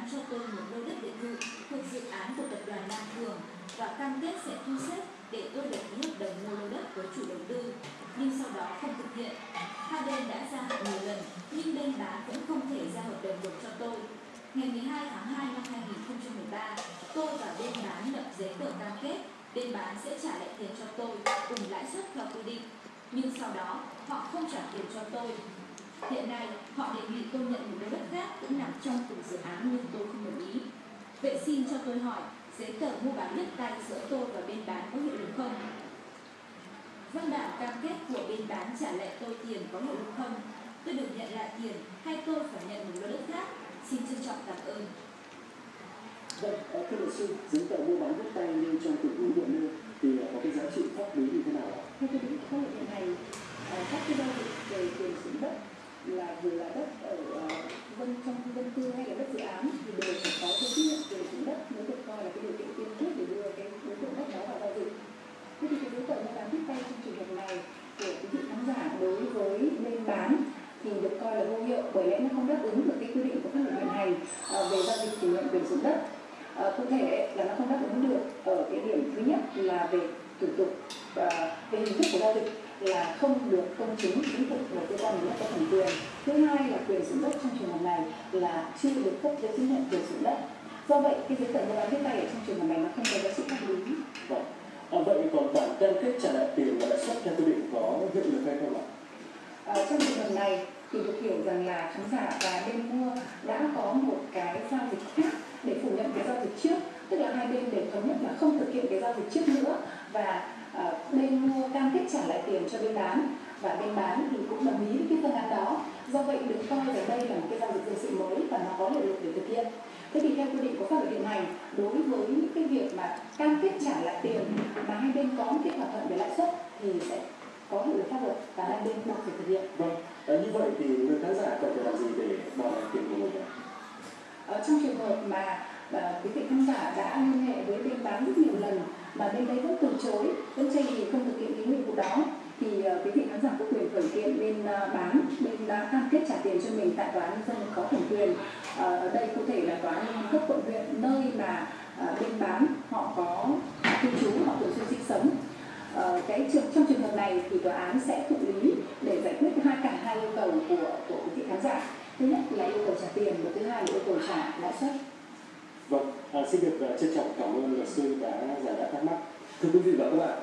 bán cho tôi một lô đất biệt thự thuộc dự án của tập đoàn Nam Cường và cam kết sẽ thu xếp để tôi được ký hợp đồng mua lô đất với chủ đầu tư, nhưng sau đó không thực hiện. Hai bên đã gia hạn nhiều lần, nhưng bên bán vẫn không thể ra hợp đồng được cho tôi. Ngày 12 tháng 2 năm 2013, tôi và bên bán lập giấy tờ cam kết bên bán sẽ trả lại tiền cho tôi cùng lãi suất theo quy định. Nhưng sau đó, họ không trả tiền cho tôi. Hiện nay, họ đề nghị tôi nhận một lô đất khác cũng nằm trong cùng dự án nhưng tôi không đồng ý. Vậy xin cho tôi hỏi, giấy tờ mua bán đất tay giữa tôi và bên bán có hiệu lực không? Văn bản cam kết của bên bán trả lại tôi tiền có hiệu lực không? Tôi được nhận lại tiền hay tôi phải nhận một lô đất khác? Xin trân trọng cảm ơn. Vâng, ờ, thưa luật sư, giấy tờ mua bán đất tay như trong từng ưu điện nêu thì ờ, có cái giá trị pháp lý như thế nào ạ? theo quy định pháp luật hiện hành các cái giao dịch về quyền sử dụng đất là dù là đất ở ờ, dân trong dân cư hay là đất dự án thì đều phải có giấy chứng nhận quyền sử dụng đất mới được coi là cái điều kiện tiên quyết để đưa cái đối tượng đất đó vào giao dịch. Thế thì cái giấy tờ mua bán tiếp tay trong trường hợp này của quý vị khán giả đối với bên bán thì được coi là vô hiệu bởi lẽ nó không đáp ứng được cái quy định của pháp luật hiện hành ờ, về giao dịch chuyển nhượng quyền sử dụng đất. À, cụ thể là nó không đáp ứng được ở cái điểm thứ nhất là về thủ tục và về hình thức của giao dịch là không được công chứng chứng thực của cơ quan nhà nước có thẩm quyền. Thứ hai là quyền sử dụng đất trong trường hợp này là chưa được cấp giấy chứng nhận quyền sử dụng đất. Do vậy cái giấy tờ mua bán viết tay ở trong trường hợp này nó không có giá trị pháp lý. Vâng. À, vậy còn bản cam kết trả lại tiền và lãi suất theo quy định có hiệu lực hay không ạ? Ờ, trong trường hợp này thì được hiểu rằng là khán giả và bên mua đã có một cái giao dịch khác để phủ nhận cái giao dịch trước. Tức là hai bên đều thống nhất là không thực hiện cái giao dịch trước nữa. Và ờ, bên mua cam kết trả lại tiền cho bên bán. Và bên bán thì cũng đồng ý với cái phương án đó. Do vậy được coi là đây là một cái giao dịch dân sự mới và nó có hiệu lực để thực hiện. Thế thì theo quy định của pháp luật hiện hành đối với những cái việc mà cam kết trả lại tiền mà hai bên có một cái thỏa thuận về lãi suất thì sẽ có hiệu lực pháp luật và hai bên buộc phải thực hiện. Vâng, à, như vậy thì người khán giả cần phải làm gì để đòi lại tiền của mình ạ? Ờ, trong trường hợp mà à, quý vị khán giả đã liên hệ với bên bán rất nhiều lần mà bên đấy vẫn từ chối. Vẫn tranh thì không thực hiện cái nhiệm vụ đó. Thì uh, quý vị khán giả có quyền khởi kiện bên uh, bán bên đã cam kết trả tiền cho mình tại tòa án nhân dân có thẩm quyền. Ờ, ở đây cụ thể là tòa án nhân dân cấp quận huyện nơi mà uh, bên bán họ có cư trú họ thường xuyên sinh sống. Uh, cái trường trong trường hợp này thì tòa án sẽ thụ lý để giải quyết hai cả hai yêu cầu của của quý vị khán giả. Thứ nhất là yêu cầu trả tiền và thứ hai là yêu cầu trả lãi suất. Vâng, à, xin được à, trân trọng cảm ơn luật sư đã giải đáp thắc mắc. Thưa quý vị và các bạn,